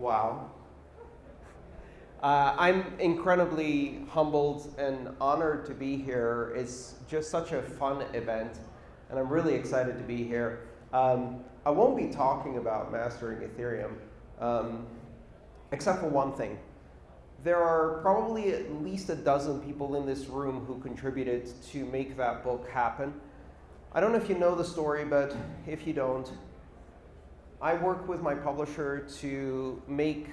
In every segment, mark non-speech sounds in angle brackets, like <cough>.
Wow. Uh, I'm incredibly humbled and honored to be here. It's just such a fun event, and I'm really excited to be here. Um, I won't be talking about mastering Ethereum, um, except for one thing. There are probably at least a dozen people in this room who contributed to make that book happen. I don't know if you know the story, but if you don't, I work with my publisher to make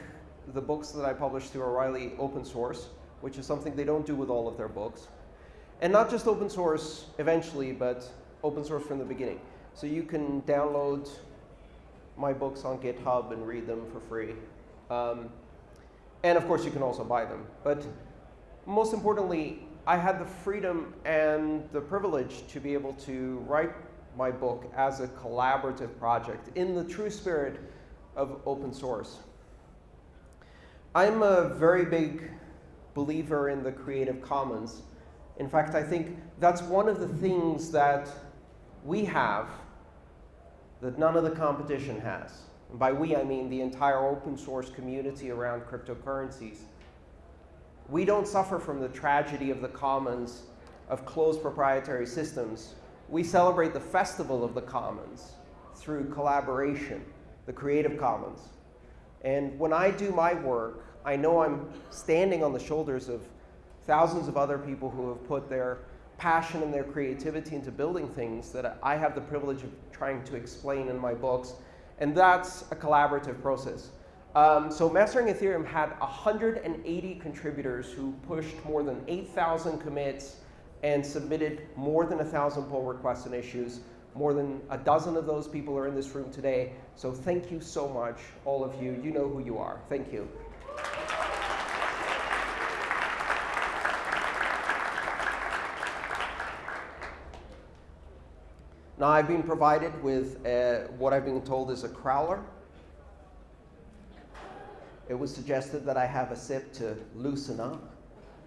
the books that I publish through O'Reilly open source, which is something they don't do with all of their books. And not just open source eventually, but open source from the beginning. So you can download my books on GitHub and read them for free. Um, and of course, you can also buy them. But most importantly, I had the freedom and the privilege to be able to write my book as a collaborative project in the true spirit of open source. I'm a very big believer in the Creative Commons. In fact, I think that's one of the things that we have that none of the competition has. And by we, I mean the entire open source community around cryptocurrencies. We don't suffer from the tragedy of the commons of closed proprietary systems. We celebrate the festival of the commons through collaboration, the Creative Commons. And when I do my work, I know I'm standing on the shoulders of thousands of other people who have put their passion and their creativity into building things that I have the privilege of trying to explain in my books. And that's a collaborative process. Um, so Mastering Ethereum had 180 contributors who pushed more than 8,000 commits and submitted more than 1,000 pull requests and issues. More than a dozen of those people are in this room today. So thank you so much, all of you. You know who you are. Thank you. Now, I've been provided with uh, what I've been told is a crowler. It was suggested that I have a sip to loosen up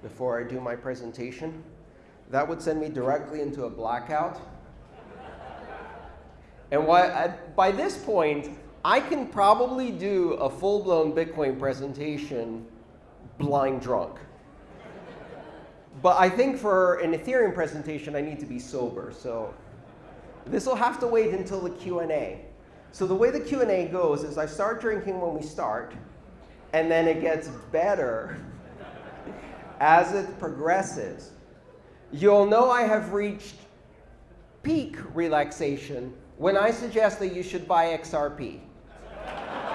before I do my presentation. That would send me directly into a blackout. and why, by this point, I can probably do a full-blown Bitcoin presentation blind drunk. but I think for an Ethereum presentation, I need to be sober. So this will have to wait until the Q&A. So the way the Q&A goes is I start drinking when we start, and then it gets better <laughs> as it progresses. You'll know I have reached peak relaxation when I suggest that you should buy XRP.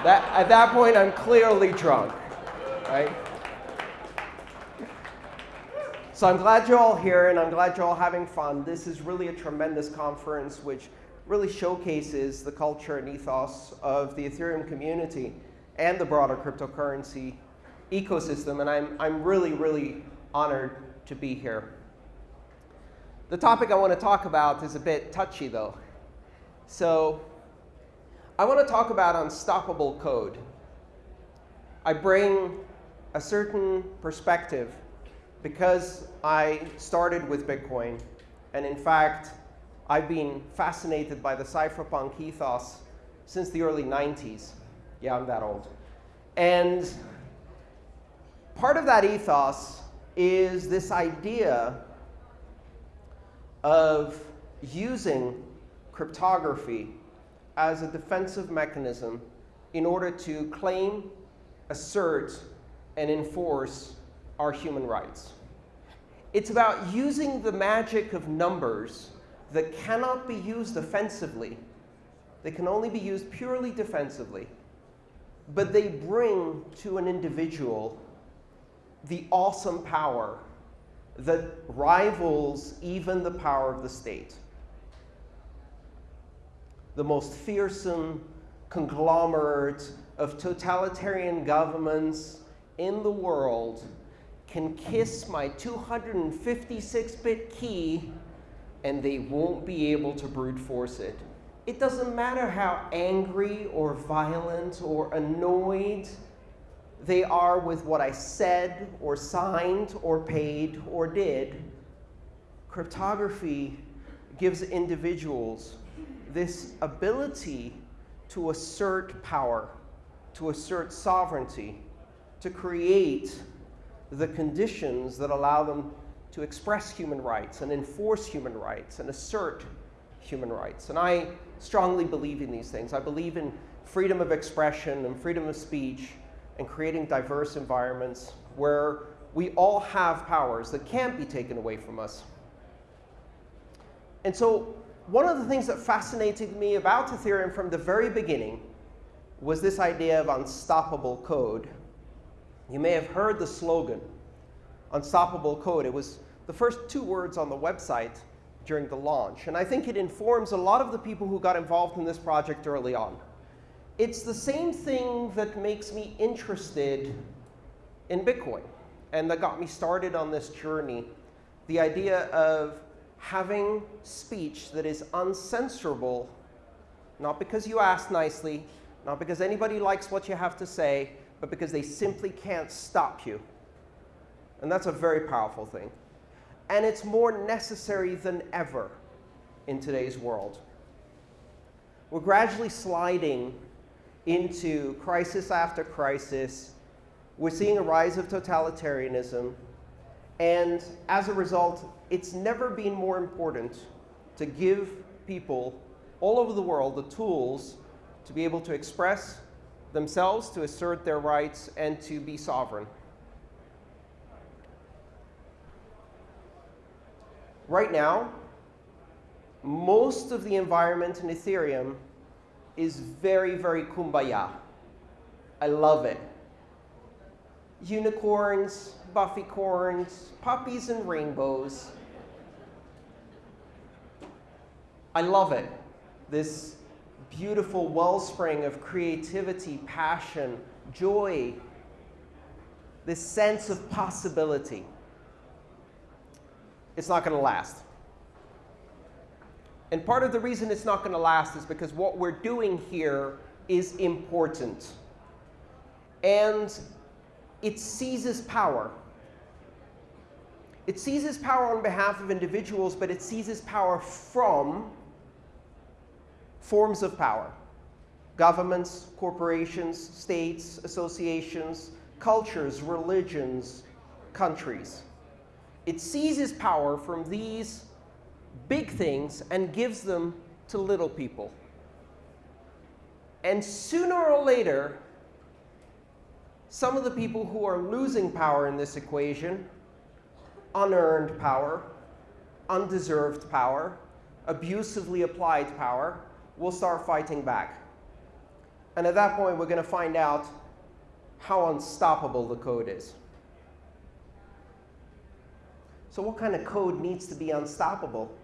that, at that point, I'm clearly drunk. Right? So I'm glad you're all here, and I'm glad you're all having fun. This is really a tremendous conference, which really showcases the culture and ethos of the Ethereum community and the broader cryptocurrency ecosystem. And I'm, I'm really, really honored to be here. The topic I want to talk about is a bit touchy, though. So I want to talk about unstoppable code. I bring a certain perspective because I started with Bitcoin, and in fact, I've been fascinated by the cypherpunk ethos since the early 90s. Yeah, I'm that old. And part of that ethos is this idea of using cryptography as a defensive mechanism in order to claim, assert, and enforce our human rights. It's about using the magic of numbers that cannot be used offensively. They can only be used purely defensively. But they bring to an individual the awesome power that rivals even the power of the state. The most fearsome conglomerate of totalitarian governments in the world can kiss my 256-bit key and they won't be able to brute force it. It doesn't matter how angry or violent or annoyed they are with what I said or signed or paid or did. Cryptography gives individuals this ability to assert power, to assert sovereignty, to create the conditions that allow them to express human rights and enforce human rights and assert human rights. And I strongly believe in these things. I believe in freedom of expression and freedom of speech and creating diverse environments where we all have powers that can't be taken away from us. And so one of the things that fascinated me about Ethereum from the very beginning was this idea of unstoppable code. You may have heard the slogan, unstoppable code. It was the first two words on the website during the launch. And I think it informs a lot of the people who got involved in this project early on. It's the same thing that makes me interested in Bitcoin and that got me started on this journey. The idea of having speech that is uncensorable, not because you asked nicely, not because anybody likes what you have to say, but because they simply can't stop you. And that's a very powerful thing. And it's more necessary than ever in today's world. We're gradually sliding into crisis after crisis. We're seeing a rise of totalitarianism. And as a result, it's never been more important to give people all over the world the tools to be able to express themselves, to assert their rights, and to be sovereign. Right now, most of the environment in Ethereum is very, very kumbaya. I love it. Unicorns, Bufficorns, puppies and rainbows. I love it. This beautiful wellspring of creativity, passion, joy, this sense of possibility. It's not going to last. And part of the reason it's not going to last is because what we're doing here is important. And it seizes power. It seizes power on behalf of individuals, but it seizes power from forms of power governments, corporations, states, associations, cultures, religions, countries. It seizes power from these big things and gives them to little people. And sooner or later, some of the people who are losing power in this equation, unearned power, undeserved power, abusively applied power, will start fighting back. And at that point, we're going to find out how unstoppable the code is. So what kind of code needs to be unstoppable?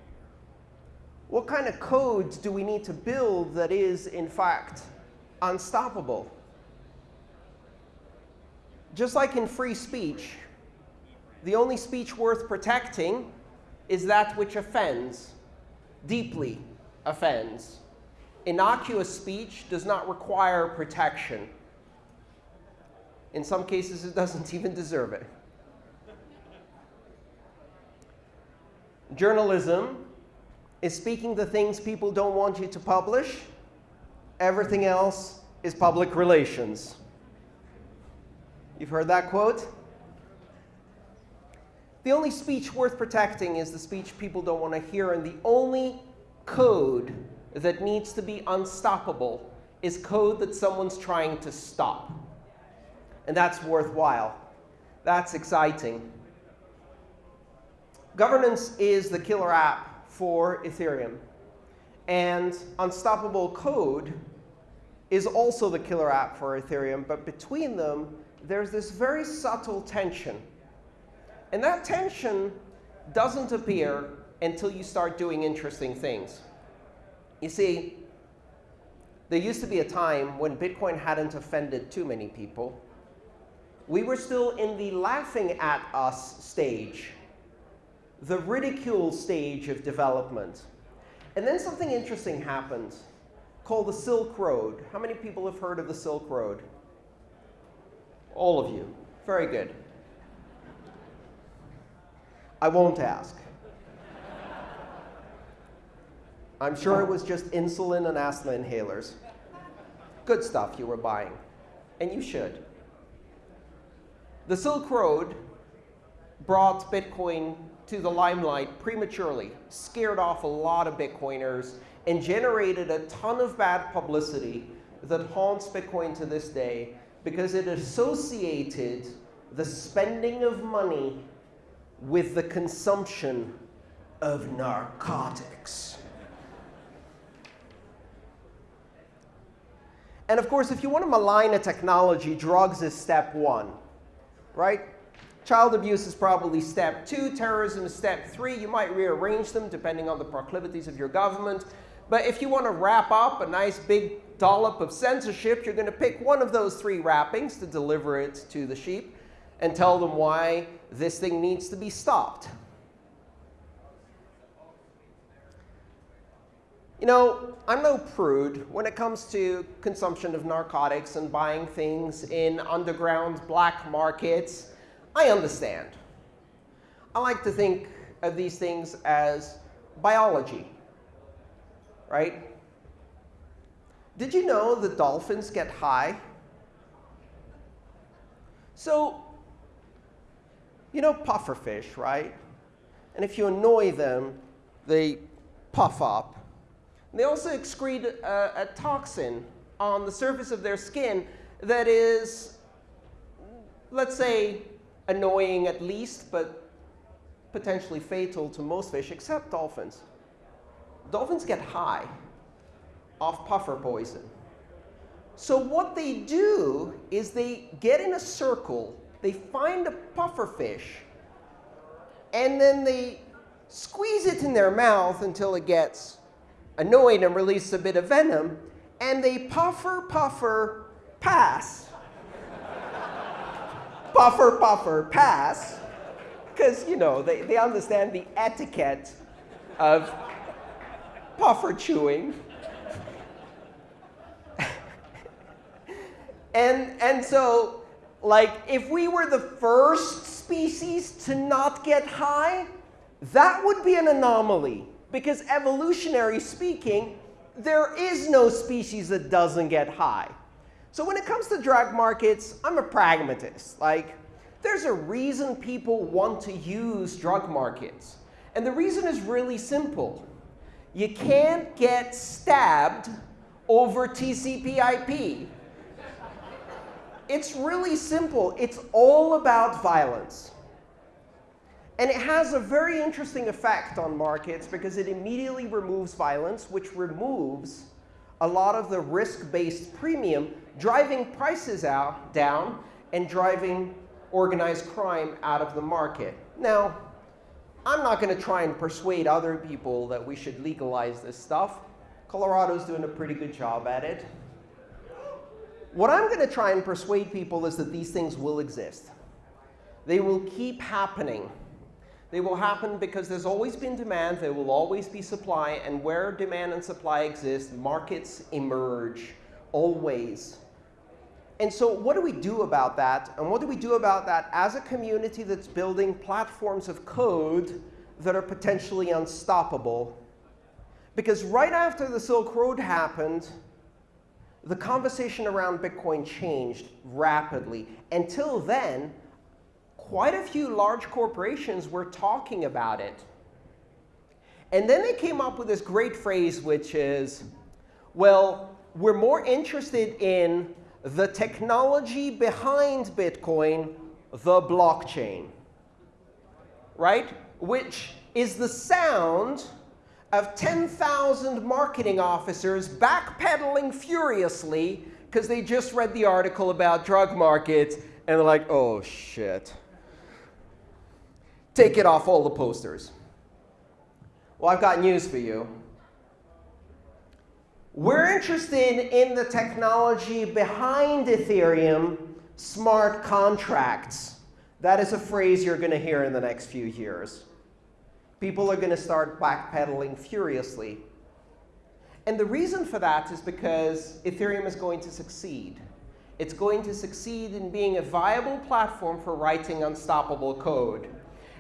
What kind of codes do we need to build that is, in fact, unstoppable? Just like in free speech, the only speech worth protecting is that which offends, deeply offends. Innocuous speech does not require protection. In some cases, it doesn't <laughs> even deserve it. Journalism is speaking the things people don't want you to publish. Everything else is public relations. You've heard that quote? The only speech worth protecting is the speech people don't want to hear, and the only code that needs to be unstoppable is code that someone's trying to stop. And that's worthwhile. That's exciting. Governance is the killer app for Ethereum. And Unstoppable Code is also the killer app for Ethereum. But between them, there's this very subtle tension. And that tension doesn't appear until you start doing interesting things. You see, there used to be a time when Bitcoin hadn't offended too many people. We were still in the laughing at us stage the ridicule stage of development. And then something interesting happened called the Silk Road. How many people have heard of the Silk Road? All of you. Very good. I won't ask. I'm sure it was just insulin and asthma inhalers. Good stuff you were buying. and you should. The Silk Road brought Bitcoin to the limelight prematurely, scared off a lot of Bitcoiners, and generated a ton of bad publicity that haunts Bitcoin to this day because it associated the spending of money with the consumption of narcotics. And of course, if you want to malign a technology, drugs is step one, right? Child abuse is probably step two. Terrorism is step three. You might rearrange them depending on the proclivities of your government. But if you want to wrap up a nice big dollop of censorship, you're going to pick one of those three wrappings to deliver it to the sheep and tell them why this thing needs to be stopped. You know, I'm no prude when it comes to consumption of narcotics and buying things in underground black markets. I understand. I like to think of these things as biology, right? Did you know that dolphins get high? So, you know pufferfish, right? And if you annoy them, they puff up. They also excrete a, a toxin on the surface of their skin that is, let's say, annoying at least, but potentially fatal to most fish, except dolphins. Dolphins get high off puffer poison. So what they do is they get in a circle, they find a puffer fish, and then they squeeze it in their mouth until it gets annoyed and releases a bit of venom, and they puffer, puffer, pass. Puffer, puffer, pass. Because, you know, they, they understand the etiquette of puffer chewing. <laughs> and, and so, like, if we were the first species to not get high, that would be an anomaly. Because evolutionary speaking, there is no species that doesn't get high. So when it comes to drug markets, I'm a pragmatist. Like, there's a reason people want to use drug markets. And the reason is really simple. You can't get stabbed over TCP IP. It's really simple. It's all about violence. And it has a very interesting effect on markets because it immediately removes violence, which removes a lot of the risk-based premium, driving prices out, down and driving organized crime out of the market. Now, I'm not going to try and persuade other people that we should legalize this stuff. Colorado's doing a pretty good job at it. What I'm going to try and persuade people is that these things will exist. They will keep happening they will happen because there's always been demand, there will always be supply, and where demand and supply exist, markets emerge, always. And so what do we do about that? And what do we do about that as a community that's building platforms of code that are potentially unstoppable? Because right after the Silk Road happened, the conversation around Bitcoin changed rapidly. Until then, quite a few large corporations were talking about it. And then they came up with this great phrase, which is, well, we're more interested in the technology behind Bitcoin, the blockchain, right? Which is the sound of 10,000 marketing officers backpedaling furiously because they just read the article about drug markets, and they're like, oh, shit take it off all the posters. Well, I've got news for you. We're interested in the technology behind Ethereum, smart contracts. That is a phrase you're going to hear in the next few years. People are going to start backpedaling furiously. And the reason for that is because Ethereum is going to succeed. It's going to succeed in being a viable platform for writing unstoppable code.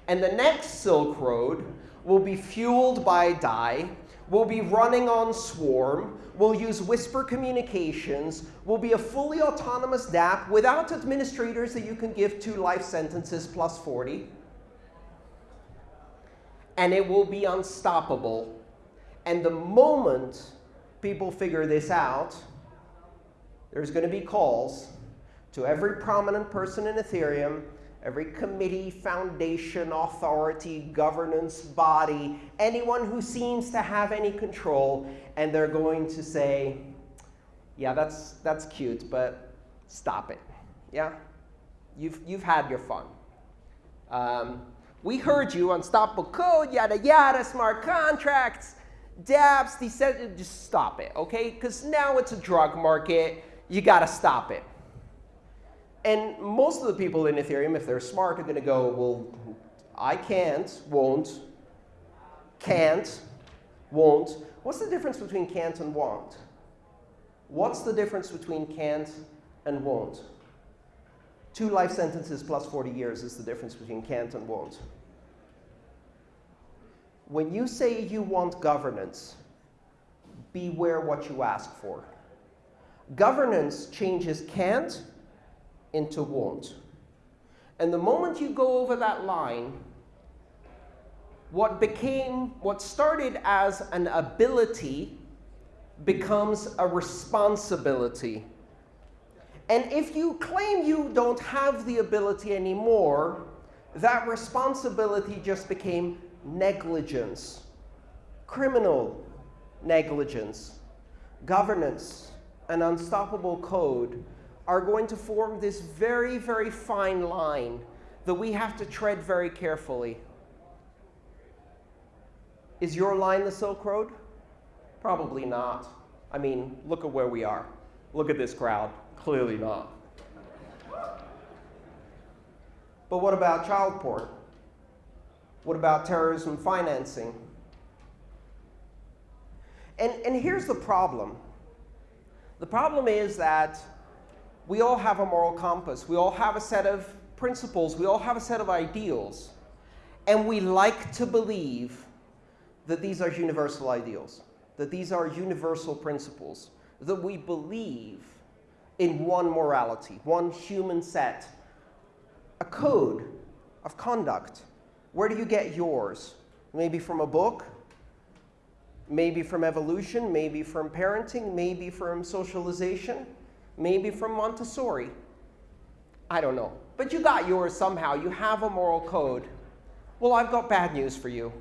And the next Silk Road will be fueled by DAI, We'll be running on Swarm. We'll use Whisper Communications. We'll be a fully autonomous DApp without administrators that you can give two life sentences plus 40. And it will be unstoppable. And the moment people figure this out, there's going to be calls to every prominent person in Ethereum every committee, foundation, authority, governance body, anyone who seems to have any control, and they're going to say, yeah, that's, that's cute, but stop it. Yeah? You've, you've had your fun. Um, we heard you, unstoppable code, yada yada, smart contracts, dApps, just stop it, OK? Because now it's a drug market. You got to stop it. And most of the people in Ethereum, if they're smart, are going to go, well, I can't, won't, can't, won't. What's the difference between can't and won't? What's the difference between can't and won't? Two life sentences plus 40 years is the difference between can't and won't. When you say you want governance, beware what you ask for. Governance changes can't into won't. And the moment you go over that line, what became, what started as an ability becomes a responsibility. And if you claim you don't have the ability anymore, that responsibility just became negligence, criminal negligence, governance, an unstoppable code are going to form this very, very fine line that we have to tread very carefully. Is your line the Silk Road? Probably not. I mean, look at where we are. Look at this crowd. Clearly not. But what about child porn? What about terrorism financing? And, and here's the problem. The problem is that we all have a moral compass. We all have a set of principles. We all have a set of ideals. And we like to believe that these are universal ideals, that these are universal principles, that we believe in one morality, one human set, a code of conduct. Where do you get yours? Maybe from a book, maybe from evolution, maybe from parenting, maybe from socialization maybe from Montessori. I don't know. But you got yours somehow. You have a moral code. Well, I've got bad news for you.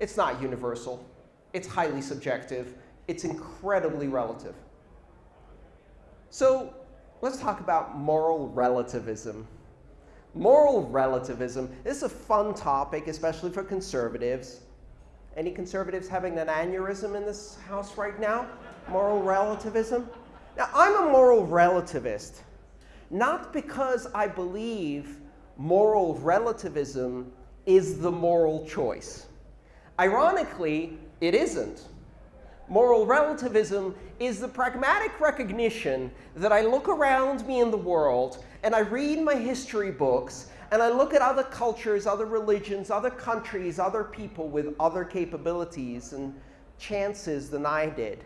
It's not universal. It's highly subjective. It's incredibly relative. So let's talk about moral relativism. Moral relativism this is a fun topic, especially for conservatives. Any conservatives having an aneurysm in this house right now? Moral relativism? Now, I'm a moral relativist, not because I believe moral relativism is the moral choice. Ironically, it isn't. Moral relativism is the pragmatic recognition that I look around me in the world and I read my history books and I look at other cultures, other religions, other countries, other people with other capabilities and chances than I did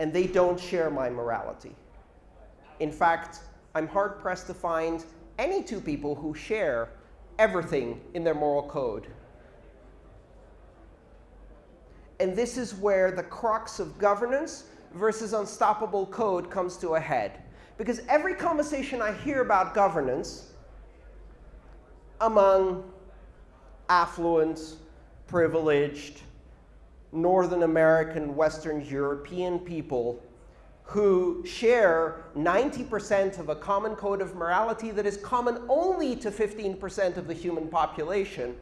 and they don't share my morality. In fact, I'm hard pressed to find any two people who share everything in their moral code. And this is where the crux of governance versus unstoppable code comes to a head. Because every conversation I hear about governance among affluent, privileged, Northern American, Western European people who share 90% of a common code of morality that is common only to 15% of the human population.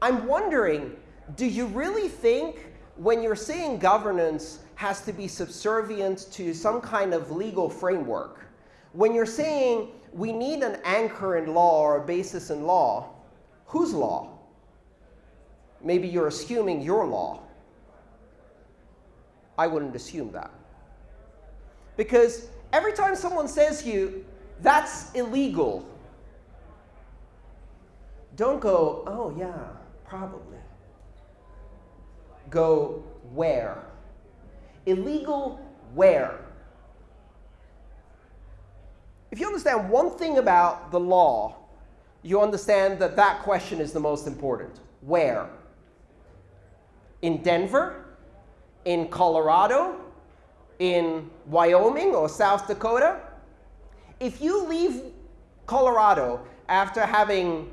I'm wondering, do you really think when you're saying governance has to be subservient to some kind of legal framework, when you're saying we need an anchor in law or a basis in law, whose law? Maybe you're assuming your law. I wouldn't assume that. Because every time someone says to you, that's illegal, don't go, oh, yeah, probably. Go, where? Illegal where? If you understand one thing about the law, you understand that that question is the most important. Where? In Denver? In Colorado? In Wyoming or South Dakota? If you leave Colorado after having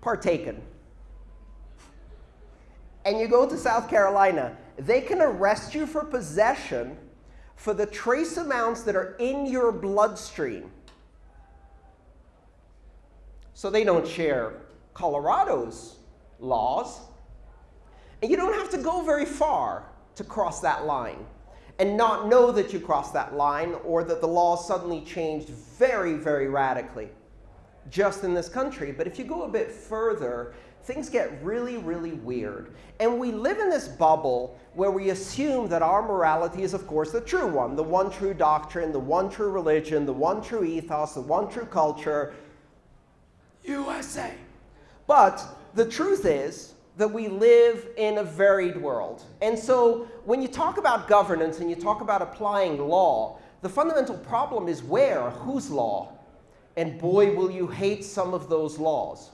partaken, and you go to South Carolina, they can arrest you for possession for the trace amounts that are in your bloodstream. So they don't share Colorado's laws. And you don't have to go very far to cross that line and not know that you crossed that line or that the law suddenly changed very, very radically just in this country. But if you go a bit further, things get really, really weird. And we live in this bubble where we assume that our morality is, of course, the true one, the one true doctrine, the one true religion, the one true ethos, the one true culture, USA. But the truth is that we live in a varied world. And so when you talk about governance and you talk about applying law, the fundamental problem is where, whose law? And boy, will you hate some of those laws.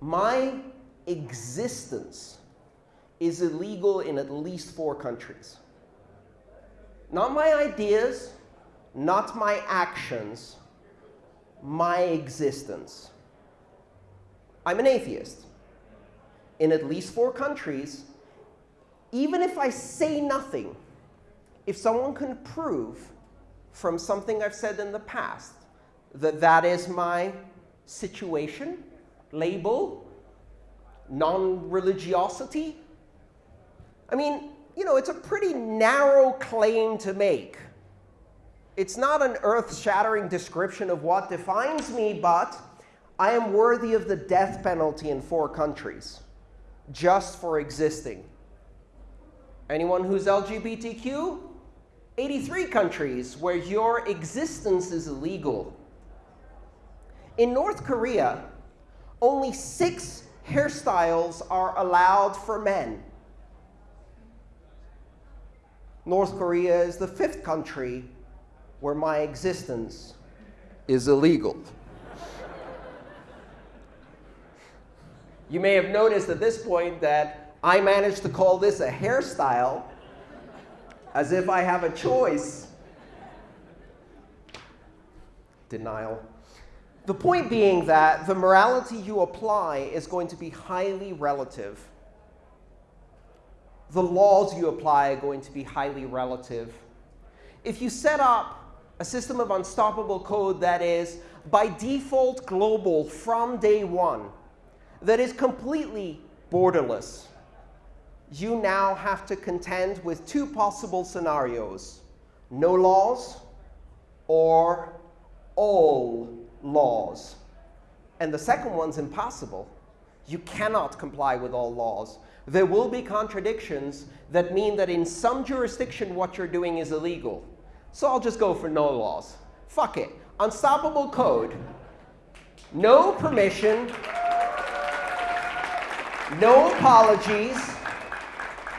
My existence is illegal in at least four countries. Not my ideas, not my actions, my existence. I'm an atheist in at least four countries. Even if I say nothing, if someone can prove from something I've said in the past that that is my situation, label, non-religiosity. I mean, you know, it's a pretty narrow claim to make. It's not an earth-shattering description of what defines me, but I am worthy of the death penalty in four countries just for existing. Anyone who's LGBTQ? 83 countries where your existence is illegal. In North Korea, only six hairstyles are allowed for men. North Korea is the fifth country where my existence is illegal. You may have noticed at this point that I managed to call this a hairstyle as if I have a choice. Denial. The point being that the morality you apply is going to be highly relative. The laws you apply are going to be highly relative. If you set up a system of unstoppable code that is by default global from day one, that is completely borderless, you now have to contend with two possible scenarios, no laws or all laws. And the second one's impossible. You cannot comply with all laws. There will be contradictions that mean that in some jurisdiction what you're doing is illegal. So I'll just go for no laws. Fuck it. Unstoppable code. No permission. No apologies.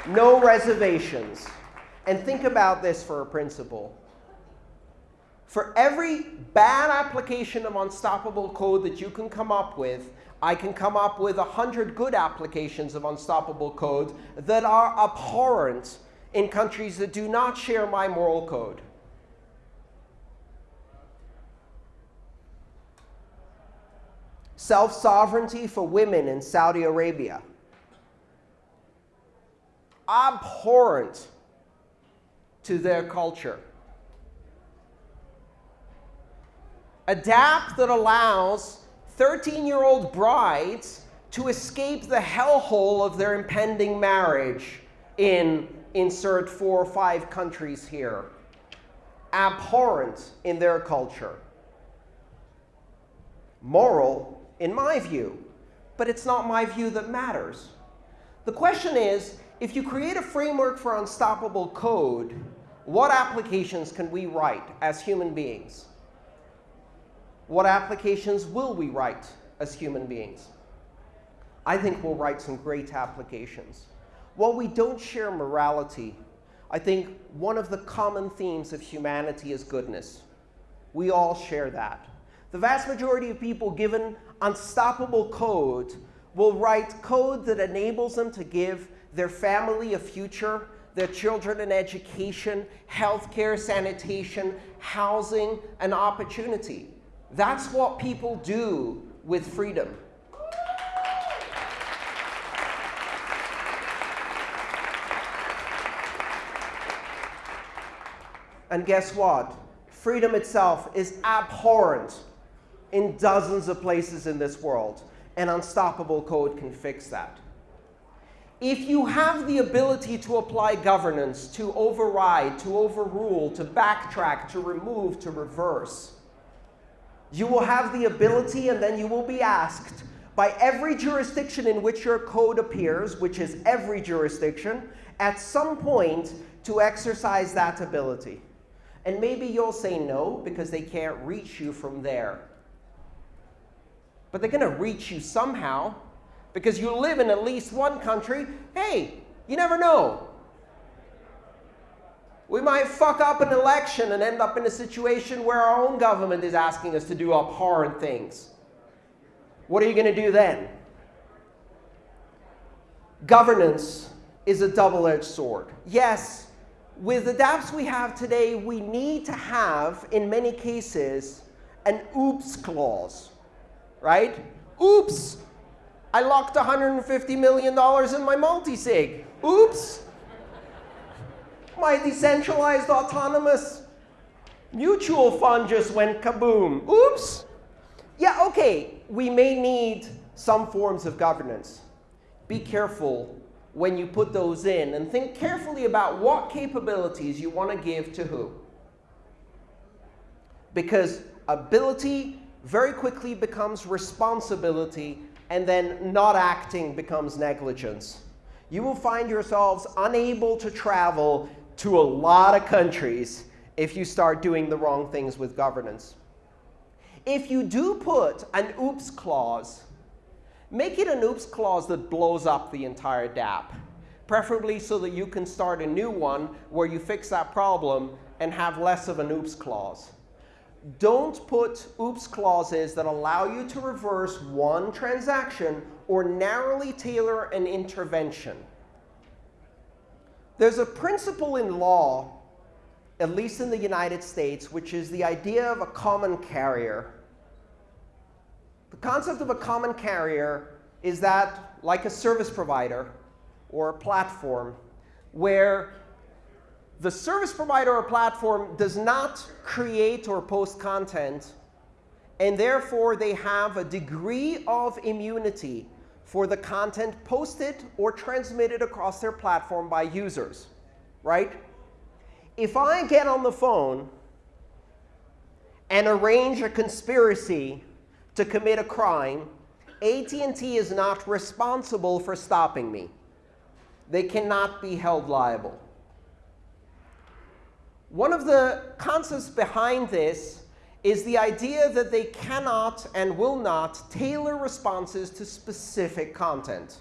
No reservations. And think about this for a principle. For every bad application of unstoppable code that you can come up with, I can come up with a 100 good applications of unstoppable code that are abhorrent in countries that do not share my moral code. Self-sovereignty for women in Saudi Arabia. Abhorrent to their culture. A dApp that allows 13-year-old brides to escape the hellhole of their impending marriage in insert four or five countries here. Abhorrent in their culture. Moral, in my view. But it's not my view that matters. The question is, if you create a framework for unstoppable code, what applications can we write as human beings? what applications will we write as human beings? I think we'll write some great applications. while we don't share morality, I think one of the common themes of humanity is goodness. We all share that. The vast majority of people given unstoppable code will write code that enables them to give their family a future, their children an education, healthcare, sanitation, housing, an opportunity. That's what people do with freedom. And guess what? Freedom itself is abhorrent in dozens of places in this world, and Unstoppable Code can fix that. If you have the ability to apply governance, to override, to overrule, to backtrack, to remove, to reverse, you will have the ability, and then you will be asked by every jurisdiction in which your code appears, which is every jurisdiction, at some point to exercise that ability. And maybe you'll say no because they can't reach you from there. But they're going to reach you somehow because you live in at least one country. Hey, you never know. We might fuck up an election and end up in a situation where our own government is asking us to do abhorrent things. What are you going to do then? Governance is a double-edged sword. Yes, with the dApps we have today, we need to have, in many cases, an oops clause, right? Oops, I locked $150 million in my multi-sig. Oops. My decentralized autonomous mutual fund just went kaboom. Oops. Yeah, OK, we may need some forms of governance. Be careful when you put those in and think carefully about what capabilities you want to give to who. Because ability very quickly becomes responsibility, and then not acting becomes negligence. You will find yourselves unable to travel to a lot of countries if you start doing the wrong things with governance. If you do put an oops clause Make it an oops clause that blows up the entire DApp, preferably so that you can start a new one where you fix that problem and have less of an oops clause. Don't put oops clauses that allow you to reverse one transaction or narrowly tailor an intervention. There's a principle in law, at least in the United States, which is the idea of a common carrier. The concept of a common carrier is that, like a service provider or a platform, where the service provider or platform does not create or post content, and therefore they have a degree of immunity for the content posted or transmitted across their platform by users, right? If I get on the phone and arrange a conspiracy to commit a crime, AT&T is not responsible for stopping me. They cannot be held liable. One of the concepts behind this is the idea that they cannot and will not tailor responses to specific content.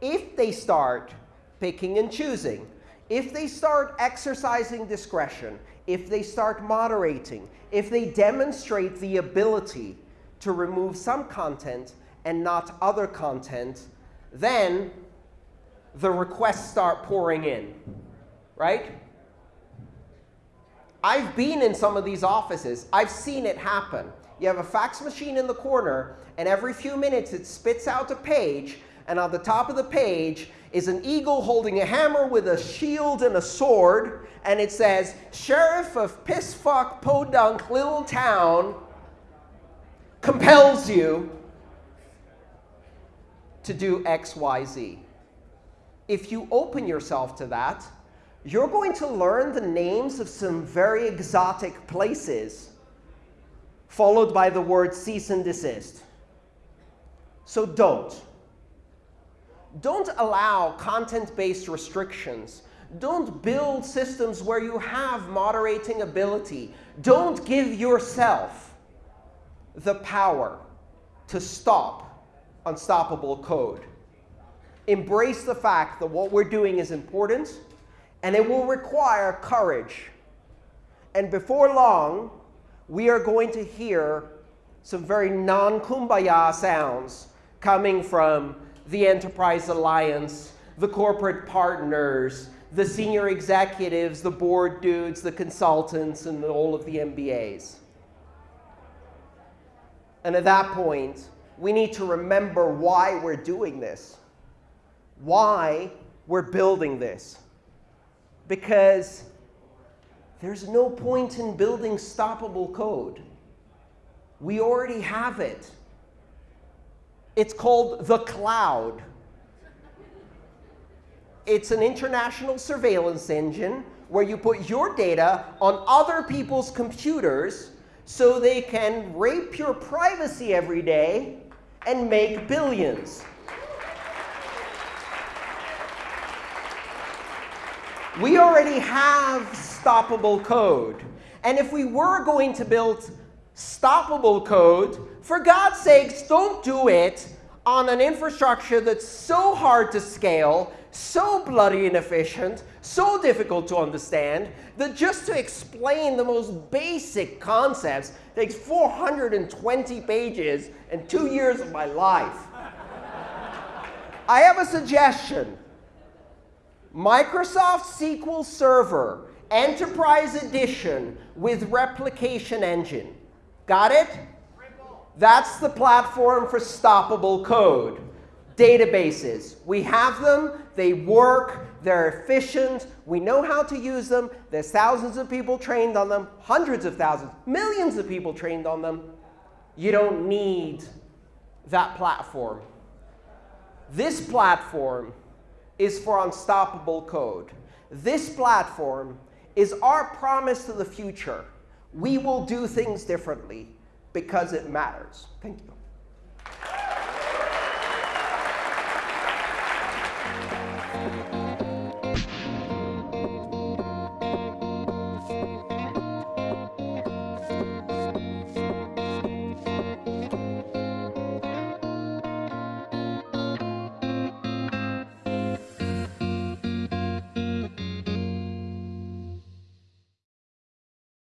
If they start picking and choosing, if they start exercising discretion, if they start moderating, if they demonstrate the ability to remove some content and not other content, then the requests start pouring in, right? I've been in some of these offices. I've seen it happen. You have a fax machine in the corner, and every few minutes it spits out a page. And on the top of the page is an eagle holding a hammer with a shield and a sword. And it says, Sheriff of Pissfuck Podunk Little Town compels you to do X, Y, Z. If you open yourself to that, you're going to learn the names of some very exotic places, followed by the word cease and desist. So don't. Don't allow content-based restrictions. Don't build systems where you have moderating ability. Don't give yourself the power to stop unstoppable code. embrace the fact that what we're doing is important and it will require courage. And before long, we are going to hear some very non kumbaya sounds coming from the Enterprise Alliance, the corporate partners, the senior executives, the board dudes, the consultants, and all of the MBAs. And at that point, we need to remember why we're doing this, why we're building this. Because there's no point in building stoppable code. We already have it. It's called the cloud. It's an international surveillance engine where you put your data on other people's computers so they can rape your privacy every day and make billions. We already have stoppable code. And if we were going to build stoppable code, for God's sakes, don't do it on an infrastructure that's so hard to scale, so bloody inefficient, so difficult to understand, that just to explain the most basic concepts takes 420 pages and two years of my life. I have a suggestion. Microsoft SQL Server Enterprise Edition with replication engine. Got it? That's the platform for stoppable code. Databases. We have them. They work. They're efficient. We know how to use them. There's thousands of people trained on them, hundreds of thousands, millions of people trained on them. You don't need that platform. This platform is for unstoppable code. This platform is our promise to the future. We will do things differently because it matters. Thank you.